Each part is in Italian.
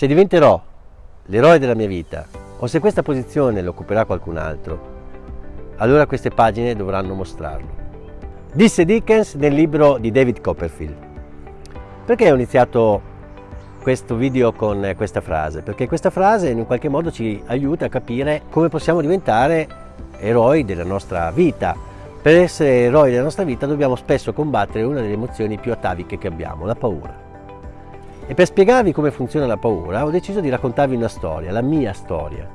Se diventerò l'eroe della mia vita o se questa posizione l'occuperà qualcun altro, allora queste pagine dovranno mostrarlo. Disse Dickens nel libro di David Copperfield. Perché ho iniziato questo video con questa frase? Perché questa frase in qualche modo ci aiuta a capire come possiamo diventare eroi della nostra vita. Per essere eroi della nostra vita dobbiamo spesso combattere una delle emozioni più ataviche che abbiamo, la paura. E per spiegarvi come funziona la paura ho deciso di raccontarvi una storia, la mia storia.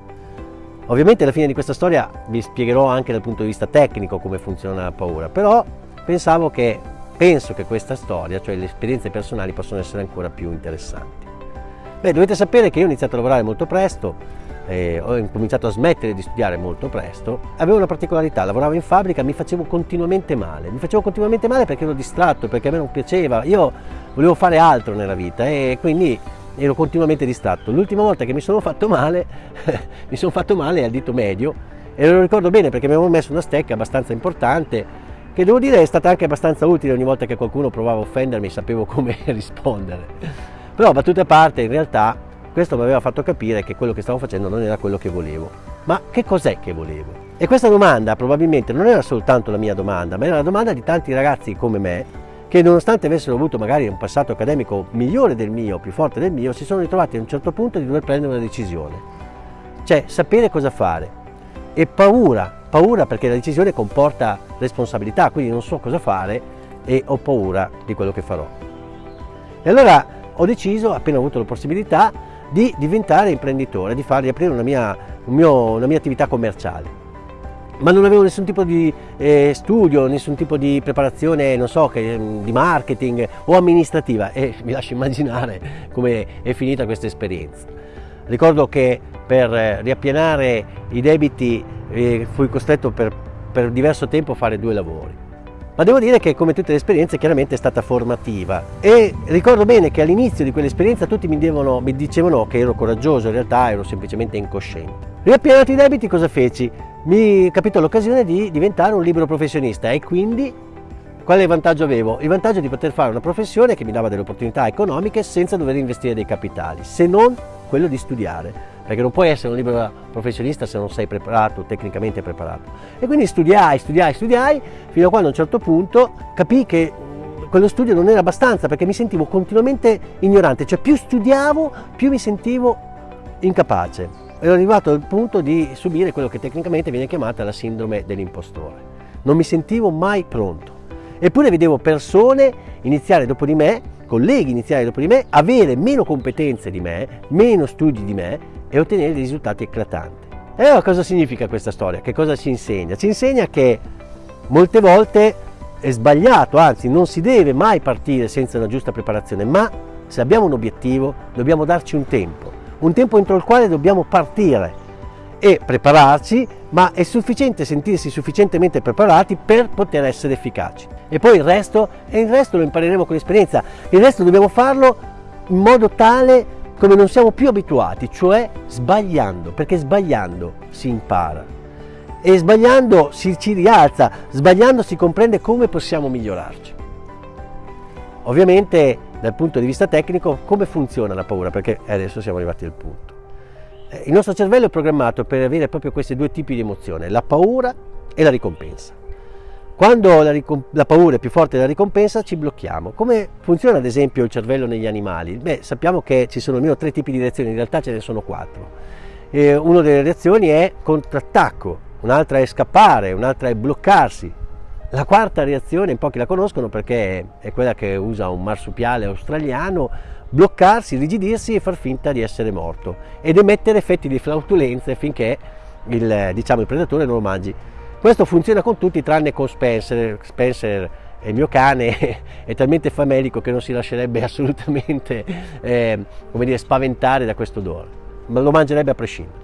Ovviamente alla fine di questa storia vi spiegherò anche dal punto di vista tecnico come funziona la paura, però pensavo che, penso che questa storia, cioè le esperienze personali, possono essere ancora più interessanti. Beh, dovete sapere che io ho iniziato a lavorare molto presto, eh, ho cominciato a smettere di studiare molto presto, avevo una particolarità, lavoravo in fabbrica, mi facevo continuamente male, mi facevo continuamente male perché ero distratto, perché a me non piaceva, io volevo fare altro nella vita e quindi ero continuamente distratto. L'ultima volta che mi sono fatto male, mi sono fatto male al dito medio e lo ricordo bene perché mi avevo messo una stecca abbastanza importante che devo dire è stata anche abbastanza utile ogni volta che qualcuno provava a offendermi sapevo come rispondere. Però battute a parte in realtà questo mi aveva fatto capire che quello che stavo facendo non era quello che volevo. Ma che cos'è che volevo? E questa domanda probabilmente non era soltanto la mia domanda, ma era la domanda di tanti ragazzi come me che nonostante avessero avuto magari un passato accademico migliore del mio, più forte del mio, si sono ritrovati a un certo punto di dover prendere una decisione. Cioè sapere cosa fare. E paura, paura perché la decisione comporta responsabilità, quindi non so cosa fare e ho paura di quello che farò. E allora ho deciso, appena avuto la possibilità, di diventare imprenditore, di, fare, di aprire una mia, un mio, una mia attività commerciale ma non avevo nessun tipo di eh, studio, nessun tipo di preparazione, non so, che, di marketing o amministrativa e mi lascio immaginare come è finita questa esperienza. Ricordo che per eh, riappianare i debiti eh, fui costretto per, per diverso tempo a fare due lavori ma devo dire che come tutte le esperienze chiaramente è stata formativa e ricordo bene che all'inizio di quell'esperienza tutti mi, devono, mi, dicevano che ero coraggioso, in realtà ero semplicemente incosciente. Riappianati i debiti cosa feci? Mi capitò l'occasione di diventare un libero professionista e quindi quale vantaggio avevo? Il vantaggio di poter fare una professione che mi dava delle opportunità economiche senza dover investire dei capitali, se non quello di studiare perché non puoi essere un libero professionista se non sei preparato, tecnicamente preparato. E quindi studiai, studiai, studiai, fino a quando a un certo punto capii che quello studio non era abbastanza perché mi sentivo continuamente ignorante, cioè più studiavo più mi sentivo incapace. Ero arrivato al punto di subire quello che tecnicamente viene chiamata la sindrome dell'impostore. Non mi sentivo mai pronto. Eppure vedevo persone iniziare dopo di me, colleghi iniziare dopo di me, avere meno competenze di me, meno studi di me e ottenere dei risultati eclatanti. E allora cosa significa questa storia? Che cosa ci insegna? Ci insegna che molte volte è sbagliato, anzi non si deve mai partire senza una giusta preparazione, ma se abbiamo un obiettivo dobbiamo darci un tempo, un tempo entro il quale dobbiamo partire e prepararci, ma è sufficiente sentirsi sufficientemente preparati per poter essere efficaci. E poi il resto, e il resto lo impareremo con l'esperienza, il resto dobbiamo farlo in modo tale come non siamo più abituati, cioè sbagliando, perché sbagliando si impara e sbagliando si ci rialza, sbagliando si comprende come possiamo migliorarci. Ovviamente dal punto di vista tecnico come funziona la paura, perché adesso siamo arrivati al punto. Eh, il nostro cervello è programmato per avere proprio questi due tipi di emozione, la paura e la ricompensa. Quando la, la, paura è più forte della ricompensa ci blocchiamo. Come funziona ad esempio il cervello negli animali? Beh, sappiamo che ci sono almeno tre tipi di reazioni, in realtà ce ne sono quattro. E una delle reazioni è contrattacco, un'altra è scappare, un'altra è bloccarsi. La quarta reazione, in pochi la conoscono perché è quella che usa un marsupiale australiano, bloccarsi, rigidirsi e far finta di essere morto ed emettere effetti di flautulenza finché il, diciamo, il predatore non lo mangi. Questo funziona con tutti tranne con Spencer. Spencer il mio cane è talmente famelico che non si lascerebbe assolutamente eh, dire, spaventare da questo odore, ma lo mangerebbe a prescindere.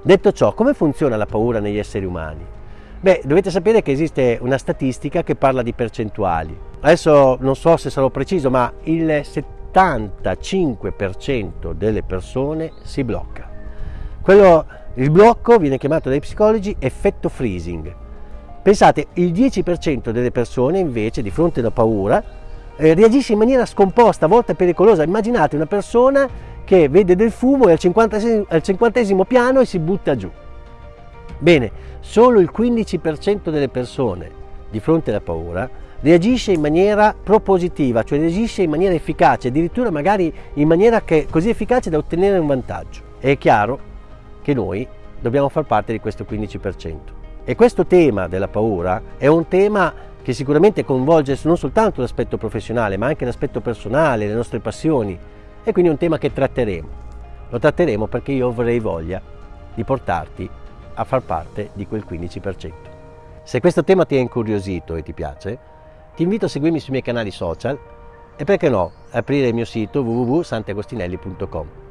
Detto ciò, come funziona la paura negli esseri umani? Beh, dovete sapere che esiste una statistica che parla di percentuali. Adesso non so se sarò preciso, ma il 75% delle persone si blocca. Quello il blocco viene chiamato dai psicologi effetto freezing. Pensate, il 10% delle persone invece di fronte alla paura eh, reagisce in maniera scomposta, a volte pericolosa. Immaginate una persona che vede del fumo e al al cinquantesimo piano e si butta giù. Bene, solo il 15% delle persone di fronte alla paura reagisce in maniera propositiva, cioè reagisce in maniera efficace, addirittura magari in maniera che, così efficace da ottenere un vantaggio. È chiaro che noi dobbiamo far parte di questo 15%. E questo tema della paura è un tema che sicuramente coinvolge non soltanto l'aspetto professionale, ma anche l'aspetto personale, le nostre passioni, e quindi è un tema che tratteremo. Lo tratteremo perché io avrei voglia di portarti a far parte di quel 15%. Se questo tema ti ha incuriosito e ti piace, ti invito a seguirmi sui miei canali social e perché no, aprire il mio sito www.santiagostinelli.com.